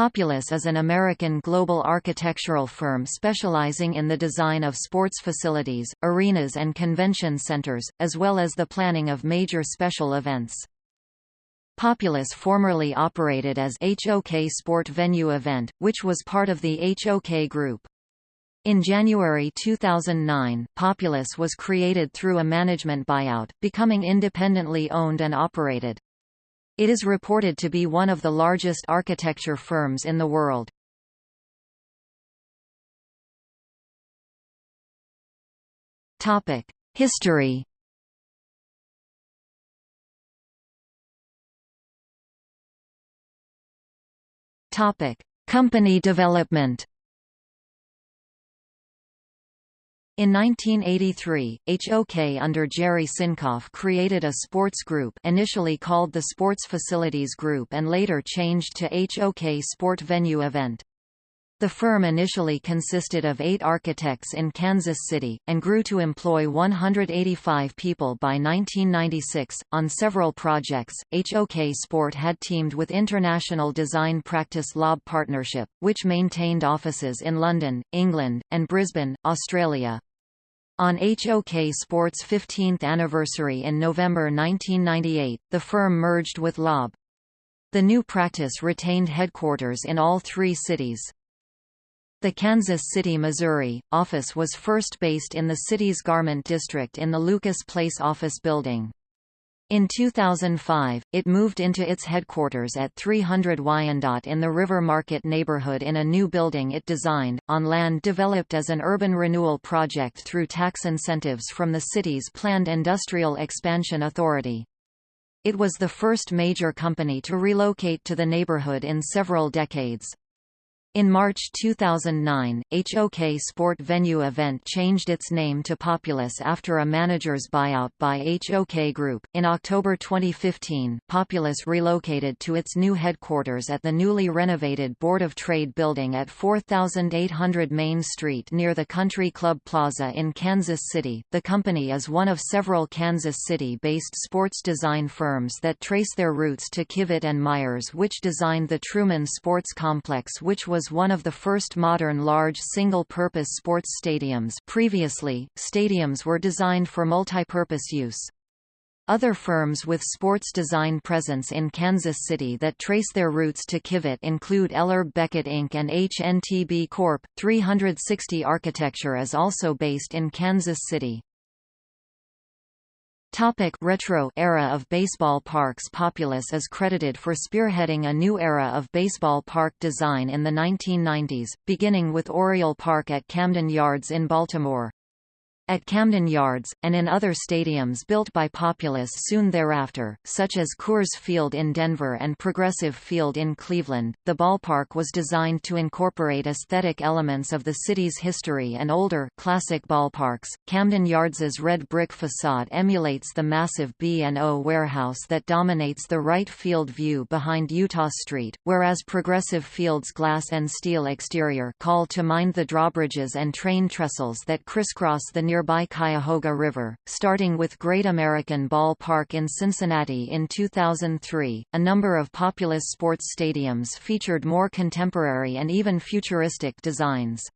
Populous is an American global architectural firm specializing in the design of sports facilities, arenas and convention centers, as well as the planning of major special events. Populous formerly operated as HOK Sport Venue Event, which was part of the HOK Group. In January 2009, Populous was created through a management buyout, becoming independently owned and operated. It is reported to be one of the largest architecture firms in the world. History Company development In 1983, HOK under Jerry Sincoff created a sports group initially called the Sports Facilities Group and later changed to HOK Sport Venue Event. The firm initially consisted of eight architects in Kansas City, and grew to employ 185 people by 1996. On several projects, HOK Sport had teamed with International Design Practice LOBB Partnership, which maintained offices in London, England, and Brisbane, Australia. On HOK Sport's 15th anniversary in November 1998, the firm merged with LOBB. The new practice retained headquarters in all three cities. The Kansas City, Missouri, office was first based in the city's garment district in the Lucas Place office building. In 2005, it moved into its headquarters at 300 Wyandotte in the River Market neighborhood in a new building it designed, on land developed as an urban renewal project through tax incentives from the city's planned Industrial Expansion Authority. It was the first major company to relocate to the neighborhood in several decades. In March 2009, HOK Sport Venue Event changed its name to Populous after a manager's buyout by HOK Group. In October 2015, Populous relocated to its new headquarters at the newly renovated Board of Trade building at 4800 Main Street near the Country Club Plaza in Kansas City. The company is one of several Kansas City based sports design firms that trace their roots to Kivett and Myers, which designed the Truman Sports Complex, which was was one of the first modern large single-purpose sports stadiums previously, stadiums were designed for multipurpose use. Other firms with sports design presence in Kansas City that trace their roots to Kivett include Ellerbe Becket Inc. and HNTB Corp. 360 Architecture is also based in Kansas City. Topic retro era of baseball parks Populous is credited for spearheading a new era of baseball park design in the 1990s, beginning with Oriole Park at Camden Yards in Baltimore. At Camden Yards, and in other stadiums built by Populous soon thereafter, such as Coors Field in Denver and Progressive Field in Cleveland, the ballpark was designed to incorporate aesthetic elements of the city's history and older classic ballparks. Camden Yards's red brick facade emulates the massive B&O warehouse that dominates the right field view behind Eutaw Street, whereas Progressive Field's glass and steel exterior call to mind the drawbridges and train trestles that crisscross the near nearby Cuyahoga River, starting with Great American Ball Park in Cincinnati in 2003. A number of Populous sports stadiums featured more contemporary and even futuristic designs.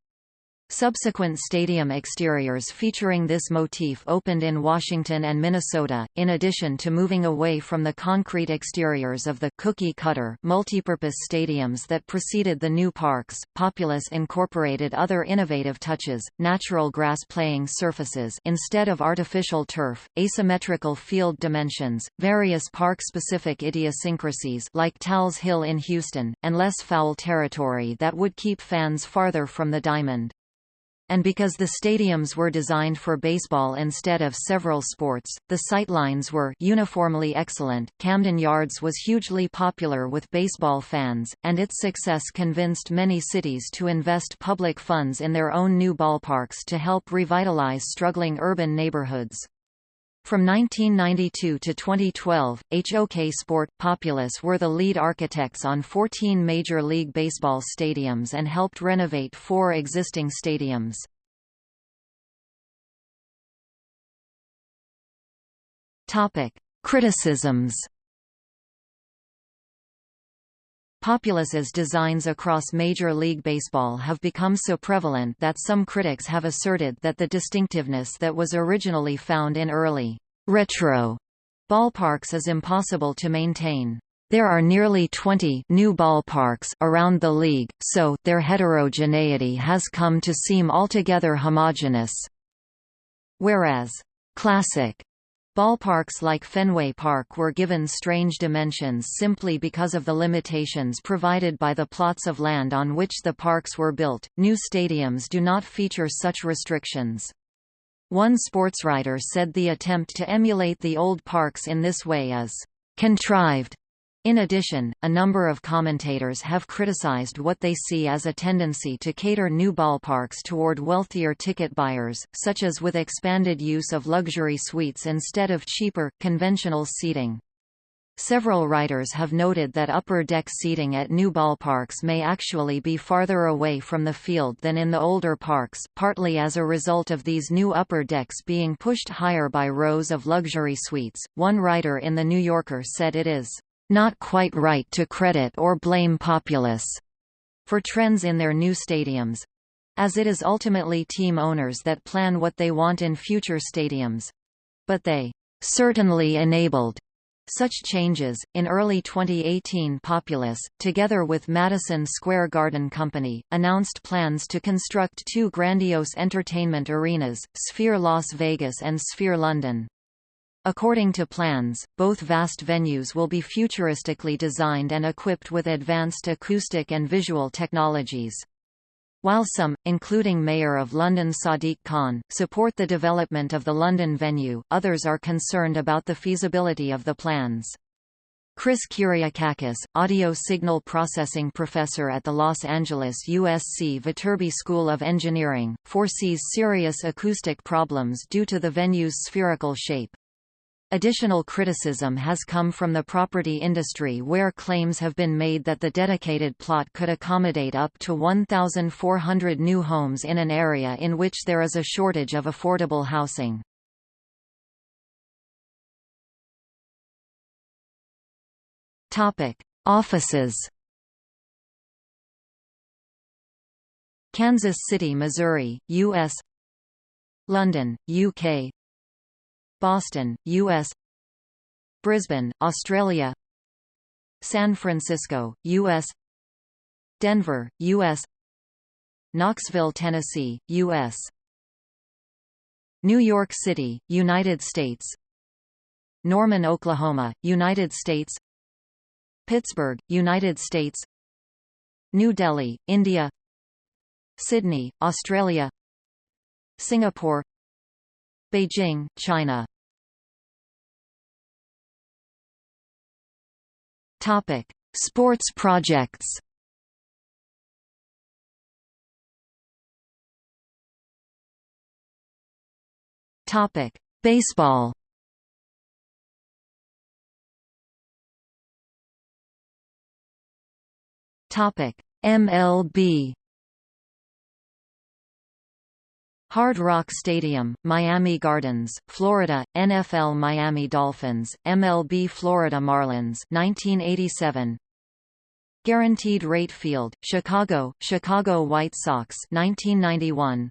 Subsequent stadium exteriors featuring this motif opened in Washington and Minnesota, in addition to moving away from the concrete exteriors of the cookie-cutter multipurpose stadiums that preceded the new parks. Populous incorporated other innovative touches, natural grass playing surfaces instead of artificial turf, asymmetrical field dimensions, various park-specific idiosyncrasies like Tal's Hill in Houston, and less foul territory that would keep fans farther from the diamond. And because the stadiums were designed for baseball instead of several sports, the sightlines were uniformly excellent. Camden Yards was hugely popular with baseball fans, and its success convinced many cities to invest public funds in their own new ballparks to help revitalize struggling urban neighborhoods. From 1992 to 2012, HOK Sport, Populous were the lead architects on 14 Major League Baseball stadiums and helped renovate four existing stadiums. Topic: Criticisms Populous's designs across Major League Baseball have become so prevalent that some critics have asserted that the distinctiveness that was originally found in early retro ballparks is impossible to maintain. There are nearly 20 new ballparks around the league, so their heterogeneity has come to seem altogether homogeneous. Whereas classic Ballparks like Fenway Park were given strange dimensions simply because of the limitations provided by the plots of land on which the parks were built. New stadiums do not feature such restrictions. One sportswriter said the attempt to emulate the old parks in this way is contrived in addition, a number of commentators have criticized what they see as a tendency to cater new ballparks toward wealthier ticket buyers, such as with expanded use of luxury suites instead of cheaper, conventional seating. Several writers have noted that upper deck seating at new ballparks may actually be farther away from the field than in the older parks, partly as a result of these new upper decks being pushed higher by rows of luxury suites. One writer in The New Yorker said it is not quite right to credit or blame Populous for trends in their new stadiums as it is ultimately team owners that plan what they want in future stadiums. But they certainly enabled such changes. In early 2018, Populous, together with Madison Square Garden Company, announced plans to construct two grandiose entertainment arenas, Sphere Las Vegas and Sphere London. According to plans, both vast venues will be futuristically designed and equipped with advanced acoustic and visual technologies. While some, including Mayor of London Sadiq Khan, support the development of the London venue, others are concerned about the feasibility of the plans. Chris Kyriakakis, audio signal processing professor at the Los Angeles USC Viterbi School of Engineering, foresees serious acoustic problems due to the venue's spherical shape. Additional criticism has come from the property industry where claims have been made that the dedicated plot could accommodate up to 1,400 new homes in an area in which there is a shortage of affordable housing. Offices Kansas City, Missouri, U.S. London, UK Boston, U.S. Brisbane, Australia San Francisco, U.S. Denver, U.S. Knoxville, Tennessee, U.S. New York City, United States Norman, Oklahoma, United States Pittsburgh, United States New Delhi, India Sydney, Australia Singapore Beijing, China Topic: Sports projects. Topic: Baseball. Topic: MLB. Hard Rock Stadium, Miami Gardens, Florida, NFL Miami Dolphins, MLB Florida Marlins 1987. Guaranteed Rate Field, Chicago, Chicago White Sox 1991.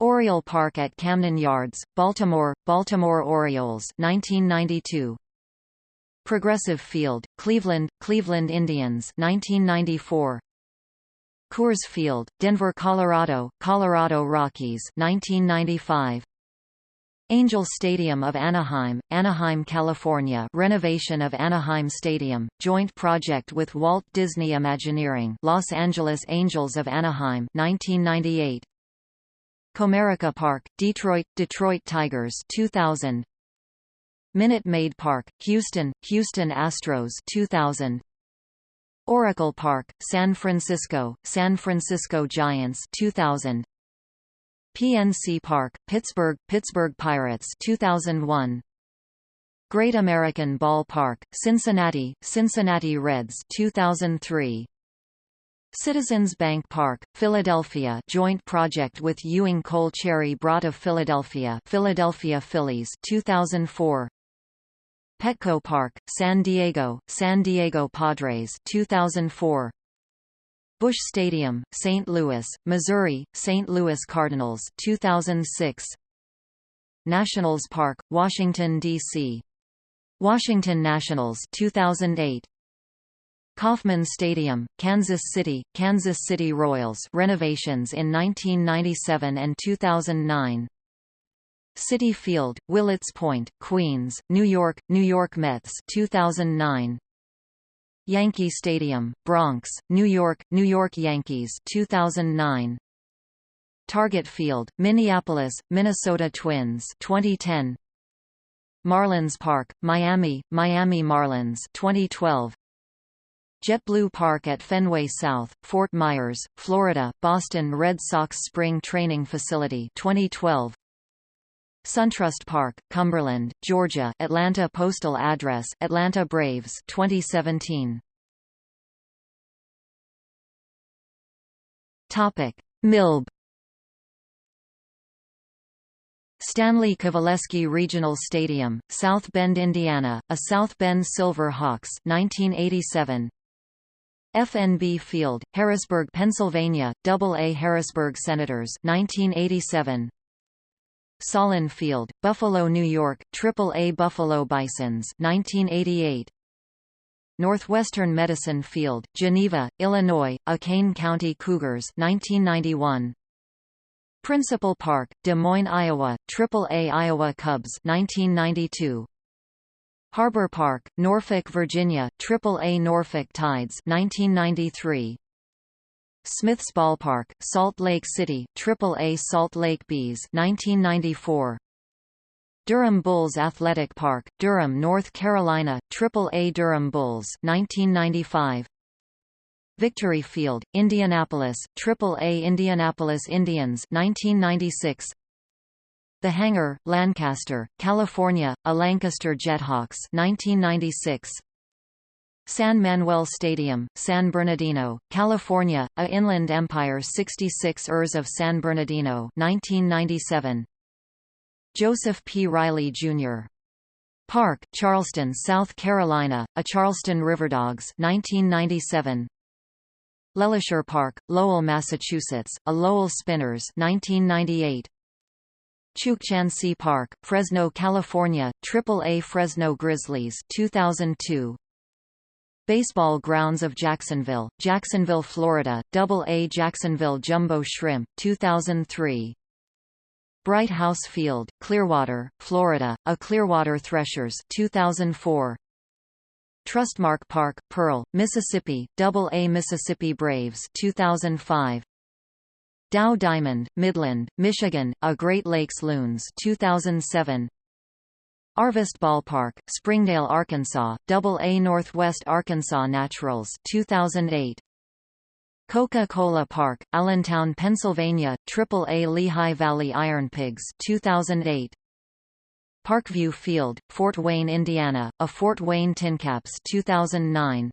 Oriole Park at Camden Yards, Baltimore, Baltimore Orioles 1992. Progressive Field, Cleveland, Cleveland Indians 1994. Coors Field, Denver, Colorado, Colorado Rockies 1995. Angel Stadium of Anaheim, Anaheim, California renovation of Anaheim Stadium, joint project with Walt Disney Imagineering Los Angeles Angels of Anaheim 1998. Comerica Park, Detroit, Detroit Tigers 2000. Minute Maid Park, Houston, Houston Astros 2000. Oracle Park, San Francisco, San Francisco Giants 2000 PNC Park, Pittsburgh, Pittsburgh Pirates 2001 Great American Ball Park, Cincinnati, Cincinnati Reds 2003 Citizens Bank Park, Philadelphia joint project with Ewing Cole Cherry Brott of Philadelphia Philadelphia Phillies 2004 Petco Park, San Diego, San Diego Padres 2004 Busch Stadium, St. Louis, Missouri, St. Louis Cardinals 2006 Nationals Park, Washington, D.C. Washington Nationals 2008 Kauffman Stadium, Kansas City, Kansas City Royals renovations in 1997 and 2009 Citi Field, Willets Point, Queens, New York, New York Mets 2009 Yankee Stadium, Bronx, New York, New York Yankees 2009 Target Field, Minneapolis, Minnesota Twins 2010 Marlins Park, Miami, Miami Marlins 2012 JetBlue Park at Fenway South, Fort Myers, Florida, Boston Red Sox Spring Training Facility 2012. SunTrust Park, Cumberland, Georgia Atlanta Postal Address, Atlanta Braves 2017. Topic. MILB Stanley Coveleski Regional Stadium, South Bend, Indiana, a South Bend Silver Hawks 1987, FNB Field, Harrisburg, Pennsylvania, AA Harrisburg Senators 1987. Sahlen Field, Buffalo, New York, AAA Buffalo Bisons 1988. Northwestern Medicine Field, Geneva, Illinois, A Kane County Cougars 1991. Principal Park, Des Moines, Iowa, AAA Iowa Cubs 1992. Harbor Park, Norfolk, Virginia, AAA Norfolk Tides 1993. Smith's Ballpark, Salt Lake City, AAA Salt Lake Bees 1994. Durham Bulls Athletic Park, Durham, North Carolina, AAA Durham Bulls 1995. Victory Field, Indianapolis, AAA Indianapolis Indians 1996. The Hangar, Lancaster, California, a Lancaster Jethawks 1996. San Manuel Stadium, San Bernardino, California, a Inland Empire 66 ers of San Bernardino 1997. Joseph P. Riley, Jr. Park, Charleston, South Carolina, a Charleston Riverdogs 1997. LeLacheur Park, Lowell, Massachusetts, a Lowell Spinners 1998. Chukchansi Park, Fresno, California, AAA Fresno Grizzlies 2002. Baseball Grounds of Jacksonville, Jacksonville, Florida, AA Jacksonville Jumbo Shrimp 2003. Bright House Field, Clearwater, Florida, a Clearwater Threshers 2004. Trustmark Park, Pearl, Mississippi, AA Mississippi Braves 2005. Dow Diamond, Midland, Michigan, A Great Lakes Loons 2007. Arvest Ballpark, Springdale, Arkansas, AA Northwest Arkansas Naturals 2008. Coca-Cola Park, Allentown, Pennsylvania, AAA Lehigh Valley Iron Pigs 2008. Parkview Field, Fort Wayne, Indiana, a Fort Wayne Tincaps 2009.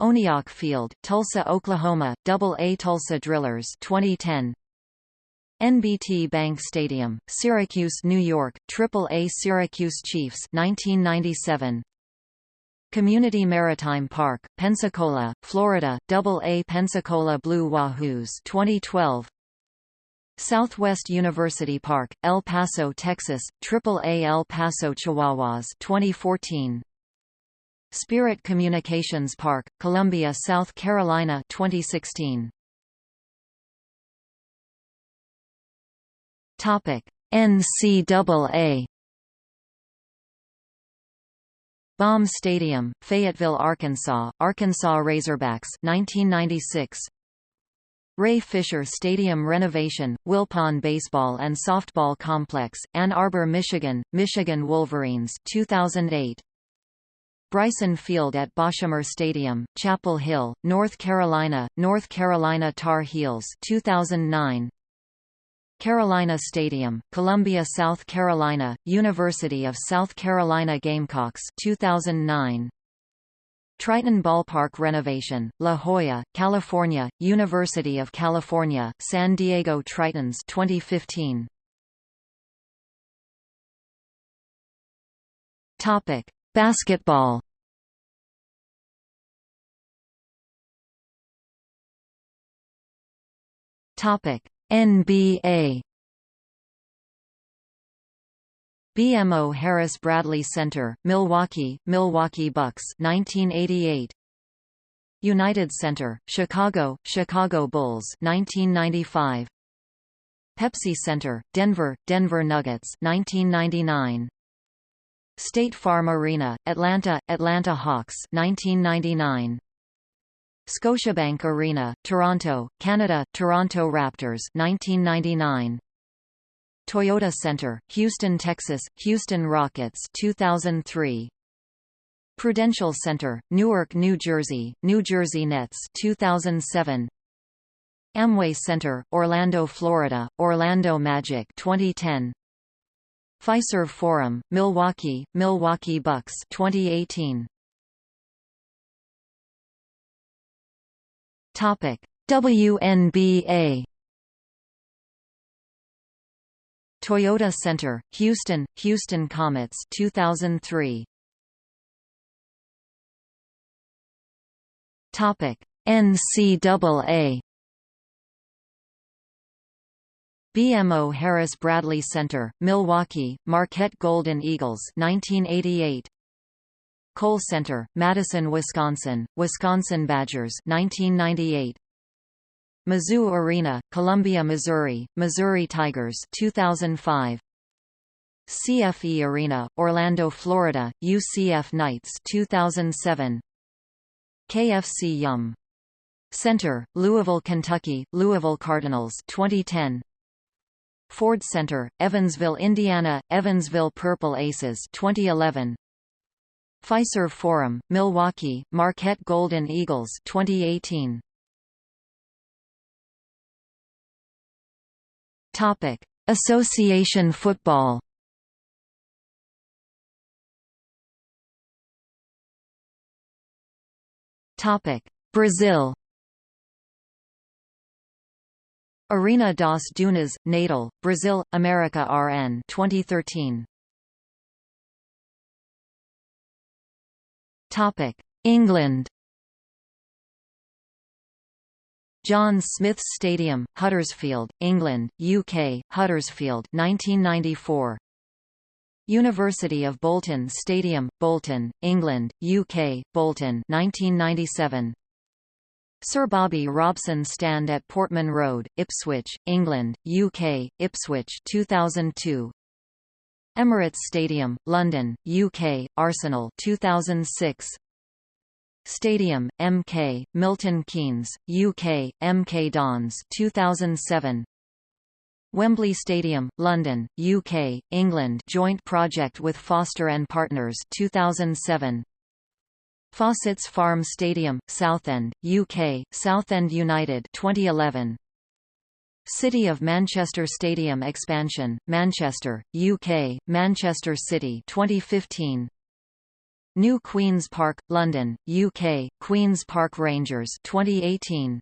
Oneok Field, Tulsa, Oklahoma, AA Tulsa Drillers 2010. NBT Bank Stadium, Syracuse, New York, AAA Syracuse Chiefs 1997. Community Maritime Park, Pensacola, Florida, AA Pensacola Blue Wahoos 2012. Southwest University Park, El Paso, Texas, AAA El Paso Chihuahuas 2014. Spirit Communications Park, Columbia, South Carolina 2016. NCAA Baum Stadium, Fayetteville, Arkansas, Arkansas Razorbacks 1996 Ray Fisher Stadium renovation, Wilpon Baseball and Softball Complex, Ann Arbor, Michigan, Michigan Wolverines 2008 Bryson Field at Boshamer Stadium, Chapel Hill, North Carolina, North Carolina Tar Heels 2009. Carolina Stadium, Columbia, South Carolina, University of South Carolina Gamecocks 2009. Triton Ballpark renovation, La Jolla, California, University of California, San Diego Tritons 2015. Topic: Basketball. Topic: NBA. BMO Harris Bradley Center, Milwaukee, Milwaukee Bucks 1988 United Center, Chicago, Chicago Bulls 1995 Pepsi Center, Denver, Denver Nuggets 1999 State Farm Arena, Atlanta, Atlanta Hawks 1999 Scotiabank Arena, Toronto, Canada, Toronto Raptors 1999 Toyota Center, Houston, Texas, Houston Rockets 2003. Prudential Center, Newark, New Jersey, New Jersey Nets 2007. Amway Center, Orlando, Florida, Orlando Magic 2010. Fiserv Forum, Milwaukee, Milwaukee Bucks 2018. Topic: WNBA Toyota Center, Houston, Houston Comets 2003. Topic: NCAA BMO Harris Bradley Center, Milwaukee, Marquette Golden Eagles 1988. Kohl Center, Madison, Wisconsin, Wisconsin Badgers 1998. Mizzou Arena, Columbia, Missouri, Missouri Tigers 2005. CFE Arena, Orlando, Florida, UCF Knights 2007. KFC Yum Center, Louisville, Kentucky, Louisville Cardinals 2010. Ford Center, Evansville, Indiana, Evansville Purple Aces 2011. Fiserv Forum, Milwaukee, Marquette Golden Eagles 2018. Topic: Association football. Topic: Brazil. Arena das Dunas, Natal, Brazil, America RN 2013. England. John Smith's Stadium, Huddersfield, England, UK, Huddersfield 1994. University of Bolton Stadium, Bolton, England, UK, Bolton 1997. Sir Bobby Robson Stand at Portman Road, Ipswich, England, UK, Ipswich 2002. Emirates Stadium, London, UK, Arsenal 2006. Stadium, MK, Milton Keynes, UK, MK Dons 2007. Wembley Stadium, London, UK, England joint project with Foster and Partners 2007. Fossetts Farm Stadium, Southend, UK, Southend United 2011. City of Manchester Stadium expansion, Manchester, UK, Manchester City 2015. New Queen's Park, London, UK, Queen's Park Rangers 2018.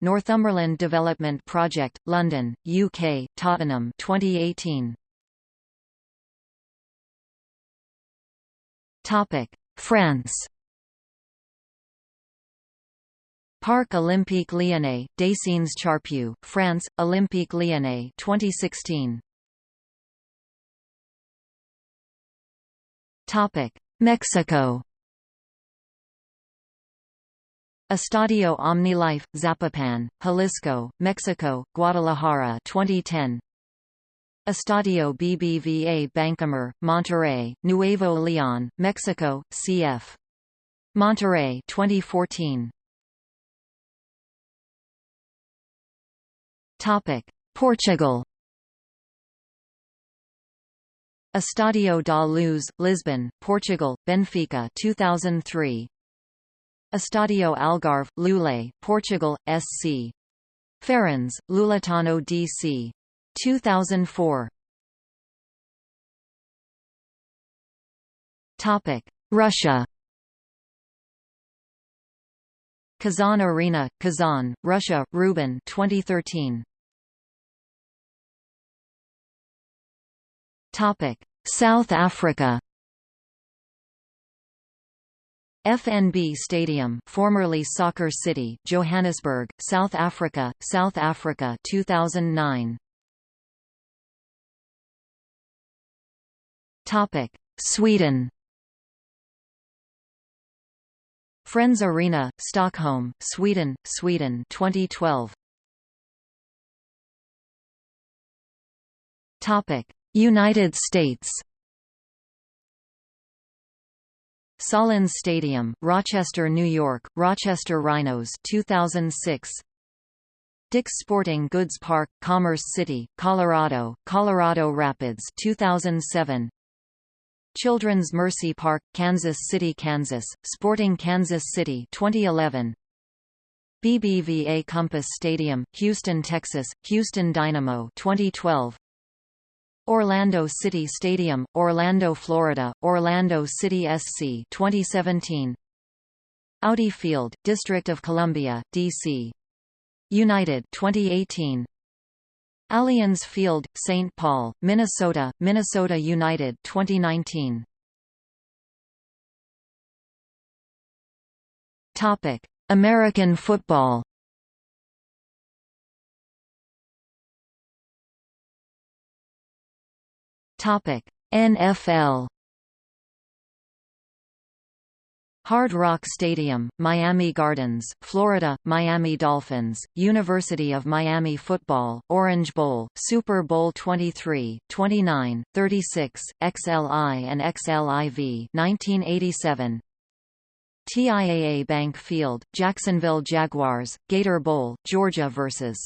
Northumberland Development Project, London, UK, Tottenham 2018. Topic: France. Parc Olympique Lyonnais, Décines Charpieu, France, Olympique Lyonnais 2016. Topic: Mexico Estadio OmniLife, Zapopan, Jalisco, Mexico, Guadalajara 2010. Estadio BBVA Bancomer, Monterrey, Nuevo León, Mexico, cf. Monterrey 2014. Topic: Portugal Estadio da Luz, Lisbon, Portugal, Benfica 2003. Estadio Algarve, Loulé, Portugal, SC. Farense, Louletano DC. 2004. Topic: Russia. Kazan Arena, Kazan, Russia, Rubin 2013. South Africa FNB Stadium, formerly Soccer City, Johannesburg, South Africa, South Africa 2009. Topic: Sweden. Friends Arena, Stockholm, Sweden, Sweden 2012. Topic: United States. Sahlen's Stadium, Rochester, New York, Rochester Rhinos 2006. Dick's Sporting Goods Park, Commerce City, Colorado, Colorado Rapids 2007. Children's Mercy Park, Kansas City, Kansas, Sporting Kansas City 2011. BBVA Compass Stadium, Houston, Texas, Houston Dynamo 2012. Orlando City Stadium, Orlando, Florida, Orlando City SC 2017. Audi Field, District of Columbia, D.C. United 2018. Allianz Field, St. Paul, Minnesota, Minnesota United 2019. Topic: American football NFL. Hard Rock Stadium, Miami Gardens, Florida, Miami Dolphins, University of Miami Football, Orange Bowl, Super Bowl 23, 29, 36, XLI and XLIV 1987. TIAA Bank Field, Jacksonville Jaguars, Gator Bowl, Georgia vs.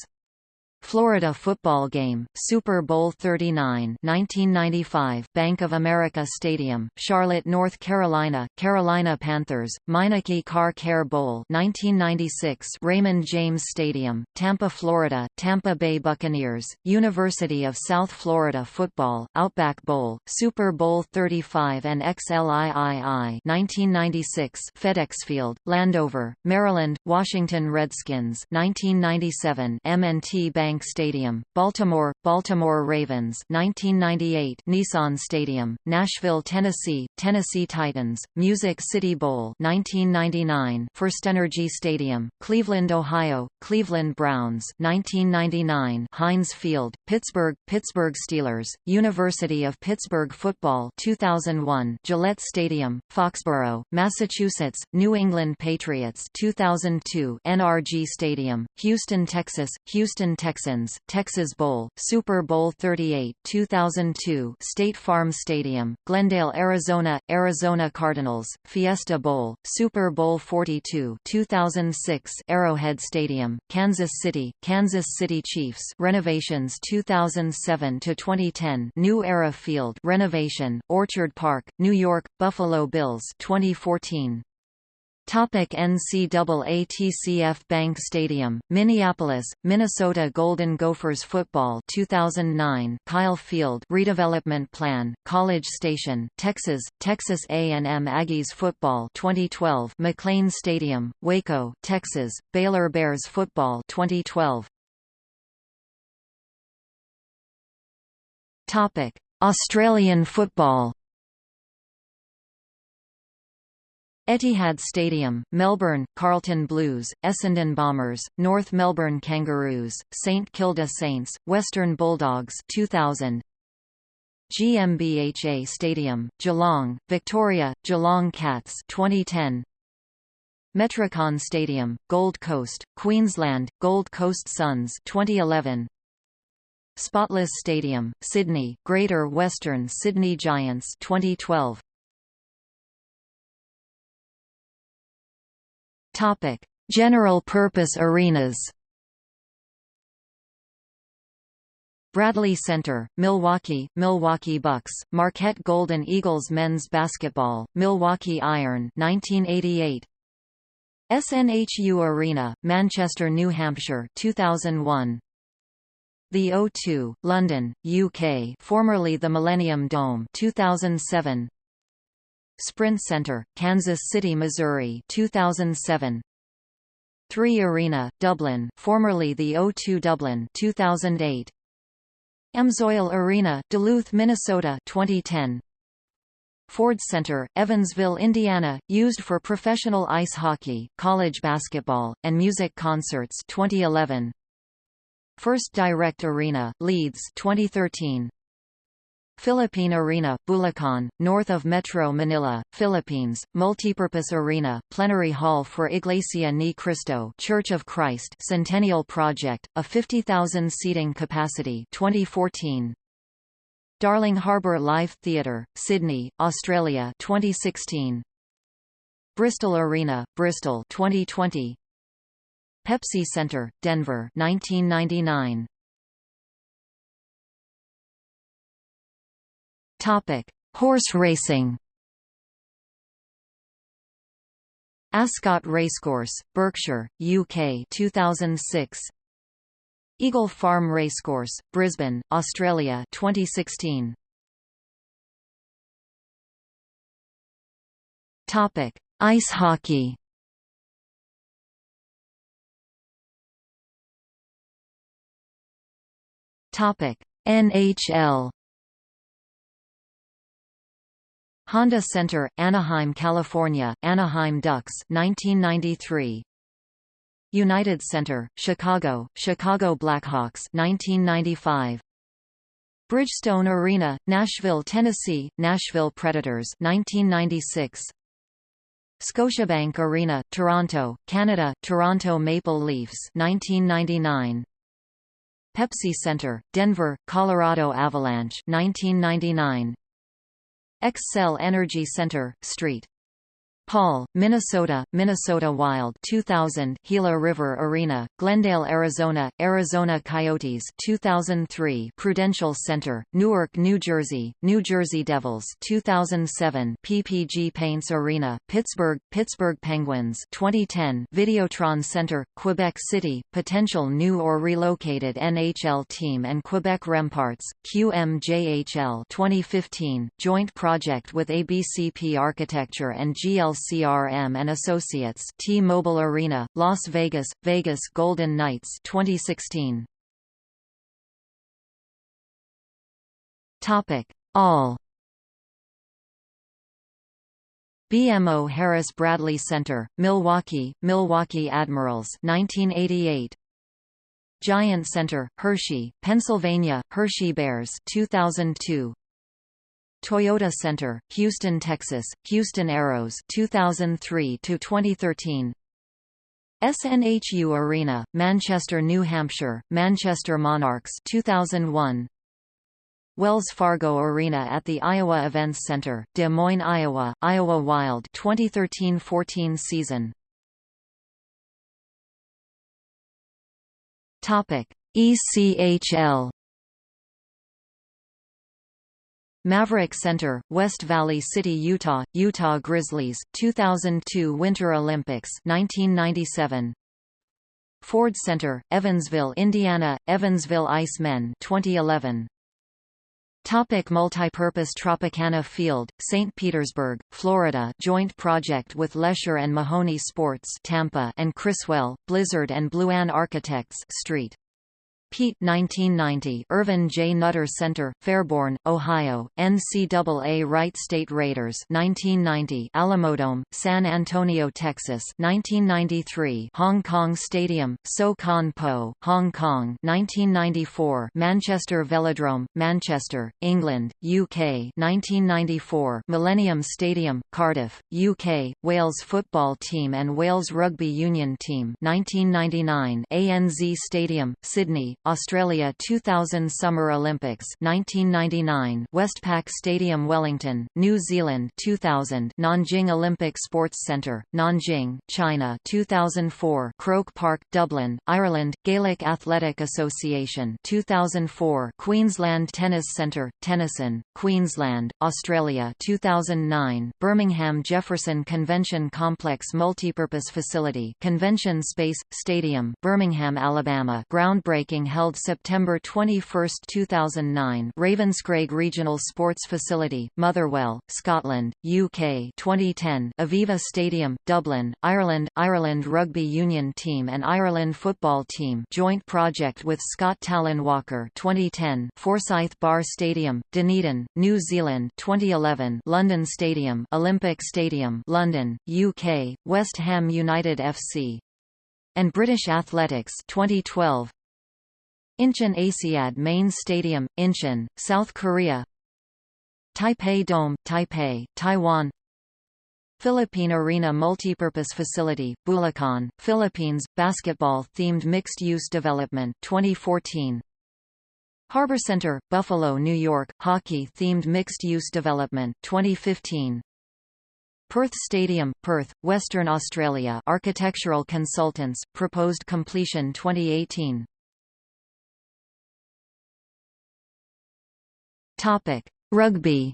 Florida football game, Super Bowl 39 1995, Bank of America Stadium, Charlotte, North Carolina, Carolina Panthers, Meineke Car Care Bowl 1996, Raymond James Stadium, Tampa, Florida, Tampa Bay Buccaneers, University of South Florida Football, Outback Bowl, Super Bowl 35 and XLIII 1996, FedEx Field, Landover, Maryland, Washington Redskins 1997, M&T Bank Bank Stadium, Baltimore, Baltimore Ravens 1998 Nissan Stadium, Nashville, Tennessee, Tennessee Titans, Music City Bowl 1999 FirstEnergy Stadium, Cleveland, Ohio, Cleveland Browns 1999 Heinz Field, Pittsburgh, Pittsburgh Steelers, University of Pittsburgh Football 2001 Gillette Stadium, Foxborough, Massachusetts, New England Patriots 2002 NRG Stadium, Houston, Texas, Houston, Texas Texans, Texas Bowl, Super Bowl 38 2002 State Farm Stadium, Glendale, Arizona, Arizona Cardinals, Fiesta Bowl, Super Bowl 42 2006 Arrowhead Stadium, Kansas City, Kansas City Chiefs renovations 2007 to 2010 New Era Field renovation, Orchard Park, New York, Buffalo Bills 2014 Topic NCAA TCF Bank Stadium, Minneapolis, Minnesota Golden Gophers Football 2009 Kyle Field Redevelopment Plan, College Station, Texas, Texas A&M Aggies Football 2012 McLane Stadium, Waco, Texas, Baylor Bears Football 2012 Topic: Australian football Etihad Stadium, Melbourne, Carlton Blues, Essendon Bombers, North Melbourne Kangaroos, St Kilda Saints, Western Bulldogs 2000. GMHBA Stadium, Geelong, Victoria, Geelong Cats 2010. Metricon Stadium, Gold Coast, Queensland, Gold Coast Suns 2011. Spotless Stadium, Sydney, Greater Western Sydney Giants 2012. Topic: General purpose arenas. Bradley Center, Milwaukee, Milwaukee Bucks, Marquette Golden Eagles men's basketball, Milwaukee Iron 1988. SNHU Arena, Manchester, New Hampshire 2001. The O2, London, UK, formerly the Millennium Dome 2007. Sprint Center, Kansas City, Missouri 2007. 3 Arena, Dublin, formerly the O2 Dublin 2008. Amsoil Arena, Duluth, Minnesota 2010. Ford Center, Evansville, Indiana, used for professional ice hockey, college basketball, and music concerts 2011. First Direct Arena, Leeds 2013. Philippine Arena, Bulacan, north of Metro Manila, Philippines, multipurpose arena, plenary hall for Iglesia ni Cristo Church of Christ Centennial Project, a 50,000 seating capacity 2014. Darling Harbour Live Theatre, Sydney, Australia 2016. Bristol Arena, Bristol 2020. Pepsi Center, Denver 1999. Topic: Horse racing. Ascot Racecourse, Berkshire, UK 2006. Eagle Farm Racecourse, Brisbane, Australia 2016. Topic: Ice hockey. Topic: NHL Honda Center, Anaheim, California, Anaheim Ducks 1993. United Center, Chicago, Chicago Blackhawks 1995. Bridgestone Arena, Nashville, Tennessee, Nashville Predators 1996. Scotiabank Arena, Toronto, Canada, Toronto Maple Leafs 1999. Pepsi Center, Denver, Colorado Avalanche 1999. Xcel Energy Center, St. Paul, Minnesota, Minnesota Wild 2000 Gila River Arena, Glendale, Arizona, Arizona Coyotes 2003 Prudential Center, Newark, New Jersey, New Jersey Devils 2007 PPG Paints Arena, Pittsburgh, Pittsburgh Penguins 2010 Videotron Center, Quebec City, potential new or relocated NHL team and Quebec Remparts, QMJHL 2015, joint project with ABCP Architecture and GLC CRM and Associates T-Mobile Arena, Las Vegas, Vegas Golden Knights 2016. Topic: All BMO Harris Bradley Center, Milwaukee, Milwaukee Admirals 1988. Giant Center, Hershey, Pennsylvania, Hershey Bears 2002. Toyota Center, Houston, Texas, Houston Aeros 2003 to 2013. SNHU Arena, Manchester, New Hampshire, Manchester Monarchs 2001. Wells Fargo Arena at the Iowa Events Center, Des Moines, Iowa, Iowa Wild 2013-14 season. Topic: ECHL Maverik Center, West Valley City, Utah, Utah Grizzlies, 2002 Winter Olympics 1997. Ford Center, Evansville, Indiana, Evansville Icemen 2011. Topic multipurpose Tropicana Field, St. Petersburg, Florida joint project with Lescher and Mahoney Sports Tampa and Criswell, Blizzard and Blue Bluan Architects Street. Pete 1990 Ervin J. Nutter Center, Fairborn, Ohio, NCAA Wright State Raiders 1990 Alamodome, San Antonio, Texas 1993 Hong Kong Stadium, So Kon Po, Hong Kong 1994 Manchester Velodrome, Manchester, England, UK 1994 Millennium Stadium, Cardiff, UK, Wales football team and Wales rugby union team 1999 ANZ Stadium, Sydney, Australia 2000 Summer Olympics 1999 Westpac Stadium Wellington, New Zealand 2000 Nanjing Olympic Sports Centre, Nanjing, China 2004 Croke Park, Dublin, Ireland, Gaelic Athletic Association 2004 Queensland Tennis Centre, Tennyson, Queensland, Australia 2009 Birmingham Jefferson Convention Complex Multipurpose Facility Convention Space, Stadium, Birmingham, Alabama groundbreaking held September 21, 2009 Ravenscraig Regional Sports Facility, Motherwell, Scotland, UK 2010 Aviva Stadium, Dublin, Ireland. Ireland Rugby Union Team and Ireland Football Team. Joint project with Scott Tallon Walker 2010 Forsyth Barr Stadium, Dunedin, New Zealand 2011 London Stadium Olympic Stadium London, UK, West Ham United FC and British Athletics 2012 Incheon Asiad Main Stadium, Incheon, South Korea. Taipei Dome, Taipei, Taiwan. Philippine Arena Multipurpose Facility, Bulacan, Philippines, basketball-themed mixed-use development 2014 Harbor Center, Buffalo, New York, hockey-themed mixed-use development 2015 Perth Stadium, Perth, Western Australia Architectural Consultants, proposed completion 2018 Topic. Rugby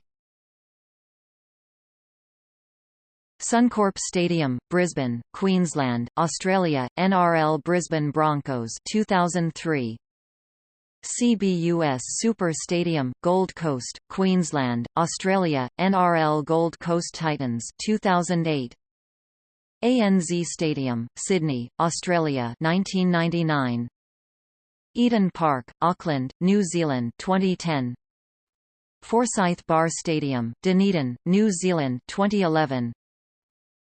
Suncorp Stadium, Brisbane, Queensland, Australia, NRL Brisbane Broncos 2003 CBUS Super Stadium, Gold Coast, Queensland, Australia, NRL Gold Coast Titans 2008. ANZ Stadium, Sydney, Australia 1999. Eden Park, Auckland, New Zealand 2010. Forsyth Barr Stadium, Dunedin, New Zealand 2011.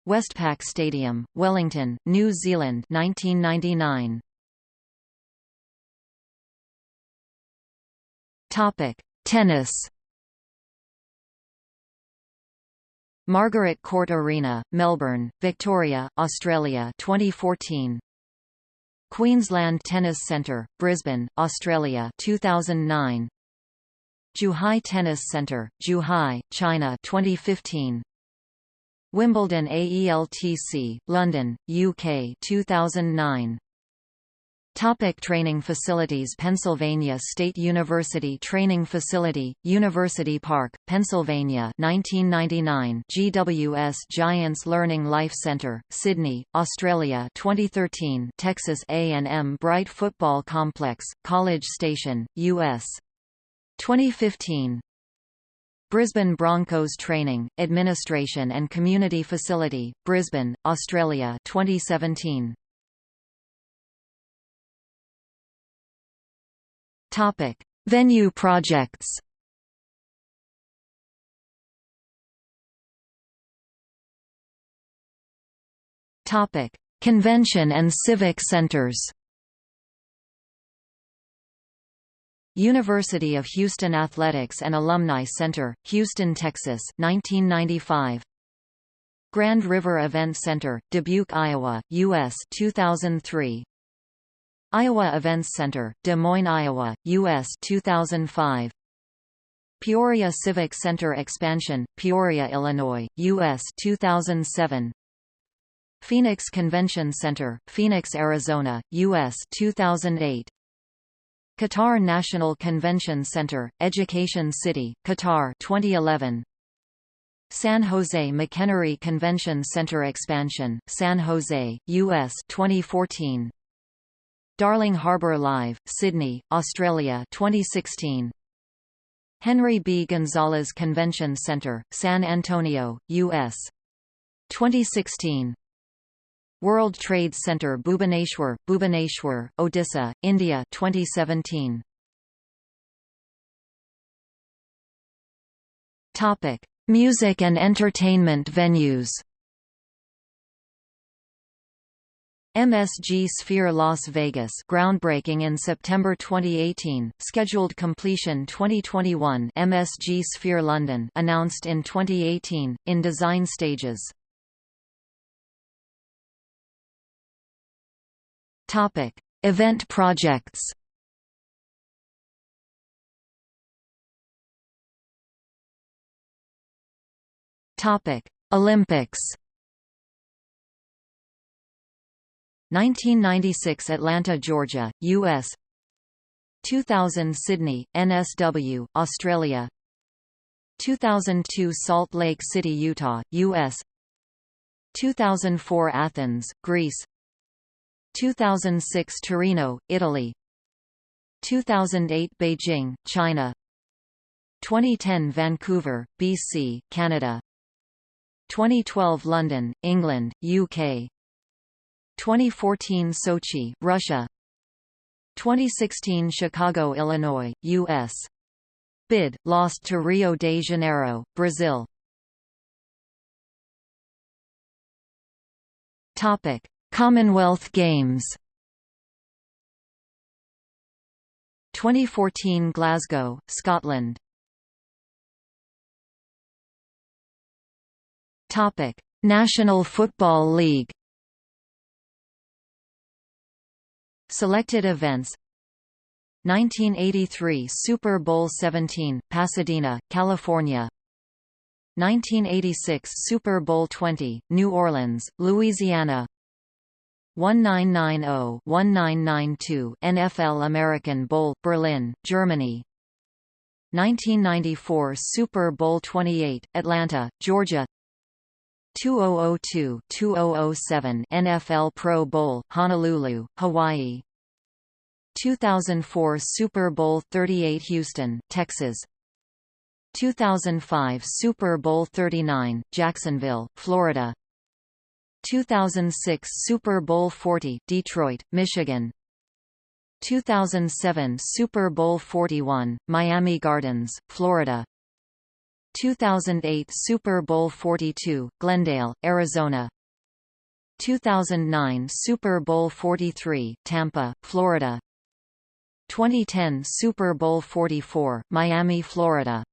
Westpac Stadium, Wellington, New Zealand 1999. Topic: Tennis. Margaret Court Arena, Melbourne, Victoria, Australia 2014. Queensland Tennis Centre, Brisbane, Australia 2009. Zhuhai Tennis Centre, Zhuhai, China 2015. Wimbledon AELTC, London, UK 2009. Topic training facilities Pennsylvania State University Training Facility, University Park, Pennsylvania 1999 GWS Giants Learning Life Center, Sydney, Australia 2013 Texas A&M Bright Football Complex, College Station, U.S. 2015 Brisbane Broncos Training, Administration and Community Facility, Brisbane, Australia 2017 Topic: Venue projects. Topic: Convention and civic centers. University of Houston Athletics and Alumni Center, Houston, Texas 1995. Grand River Event Center, Dubuque, Iowa, U.S. 2003. Iowa Events Center, Des Moines, Iowa, U.S. 2005. Peoria Civic Center Expansion, Peoria, Illinois, U.S. 2007. Phoenix Convention Center, Phoenix, Arizona, U.S. 2008. Qatar National Convention Center, Education City, Qatar 2011. San Jose McEnery Convention Center Expansion, San Jose, U.S. 2014. Darling Harbour Live, Sydney, Australia 2016. Henry B. Gonzalez Convention Center, San Antonio, U.S. 2016. World Trade Center Bhubaneswar, Bhubaneswar, Odisha, India 2017. Topic: Music and entertainment venues. MSG Sphere Las Vegas groundbreaking in September 2018, scheduled completion 2021 MSG Sphere London announced in 2018, in design stages. Topic. Event projects Topic. Olympics 1996 Atlanta, Georgia, U.S. 2000 Sydney, NSW, Australia 2002 Salt Lake City, Utah, U.S. 2004 Athens, Greece 2006 Torino, Italy. 2008 Beijing, China. 2010 Vancouver, BC, Canada. 2012 London, England, UK 2014 Sochi, Russia. 2016 Chicago, Illinois, U.S. Bid, lost to Rio de Janeiro, Brazil. Topic: Commonwealth Games. 2014 Glasgow, Scotland. Topic: National Football League. Selected events 1983 Super Bowl 17, Pasadena, California 1986 Super Bowl 20, New Orleans, Louisiana 1990-1992 NFL American Bowl, Berlin, Germany. 1994 Super Bowl 28, Atlanta, Georgia. 2002-2007 NFL Pro Bowl, Honolulu, Hawaii. 2004 Super Bowl 38 Houston, Texas. 2005 Super Bowl 39, Jacksonville, Florida 2006 Super Bowl 40, Detroit, Michigan. 2007 Super Bowl 41, Miami Gardens, Florida. 2008 Super Bowl 42, Glendale, Arizona. 2009 Super Bowl 43, Tampa, Florida. 2010 Super Bowl 44, Miami, Florida.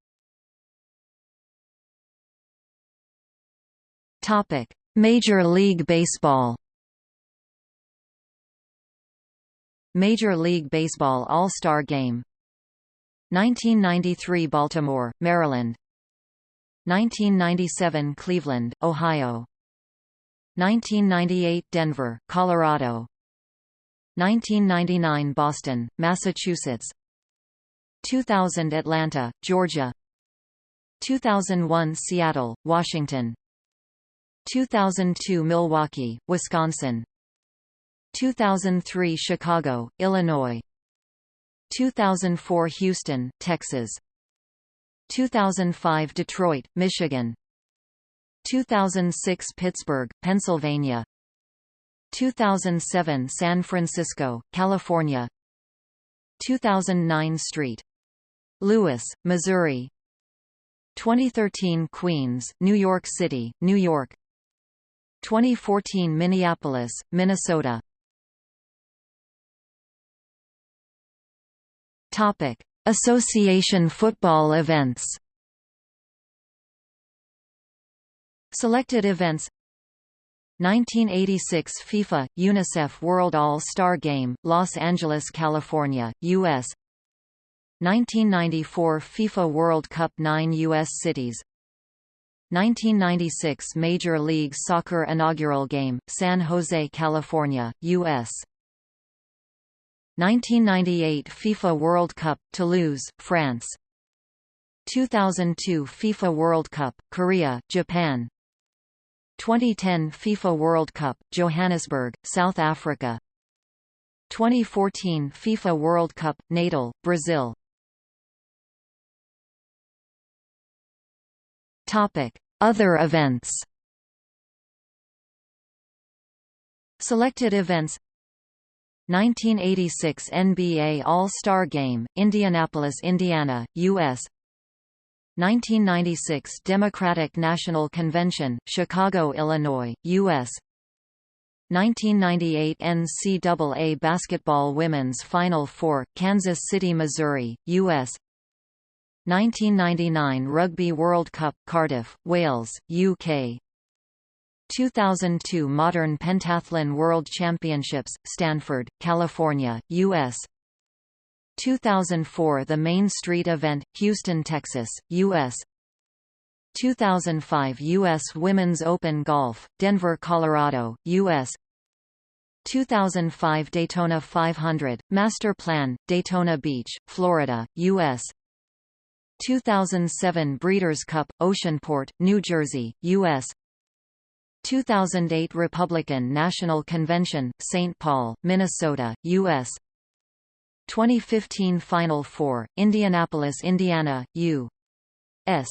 Topic: Major League Baseball. Major League Baseball All-Star Game. 1993 Baltimore, Maryland. 1997 Cleveland, Ohio. 1998 Denver, Colorado. 1999 Boston, Massachusetts. 2000 Atlanta, Georgia. 2001 Seattle, Washington 2002 Milwaukee, Wisconsin. 2003 Chicago, Illinois. 2004 Houston, Texas. 2005 Detroit, Michigan. 2006 Pittsburgh, Pennsylvania. 2007 San Francisco, California. 2009 St. Louis, Missouri. 2013 Queens, New York City, New York 2014 Minneapolis, Minnesota Topic: Association football events. Selected events 1986 FIFA – UNICEF World All-Star Game, Los Angeles, California, U.S. 1994 FIFA World Cup 9 U.S. cities 1996 Major League Soccer inaugural game, San Jose, California, U.S. 1998 FIFA World Cup, Toulouse, France. 2002 FIFA World Cup, Korea, Japan. 2010 FIFA World Cup, Johannesburg, South Africa. 2014 FIFA World Cup, Natal, Brazil Other events. Selected events 1986 NBA All-Star Game, Indianapolis, Indiana, U.S. 1996 Democratic National Convention, Chicago, Illinois, U.S. 1998 NCAA Basketball Women's Final Four, Kansas City, Missouri, U.S. 1999 Rugby World Cup, Cardiff, Wales, UK 2002 Modern Pentathlon World Championships, Stanford, California, U.S. 2004 The Main Street Event, Houston, Texas, U.S. 2005 U.S. Women's Open Golf, Denver, Colorado, U.S. 2005 Daytona 500, Master Plan, Daytona Beach, Florida, U.S. 2007 Breeders' Cup, Oceanport, New Jersey, U.S. 2008 Republican National Convention, St. Paul, Minnesota, U.S. 2015 Final Four, Indianapolis, Indiana, U.S.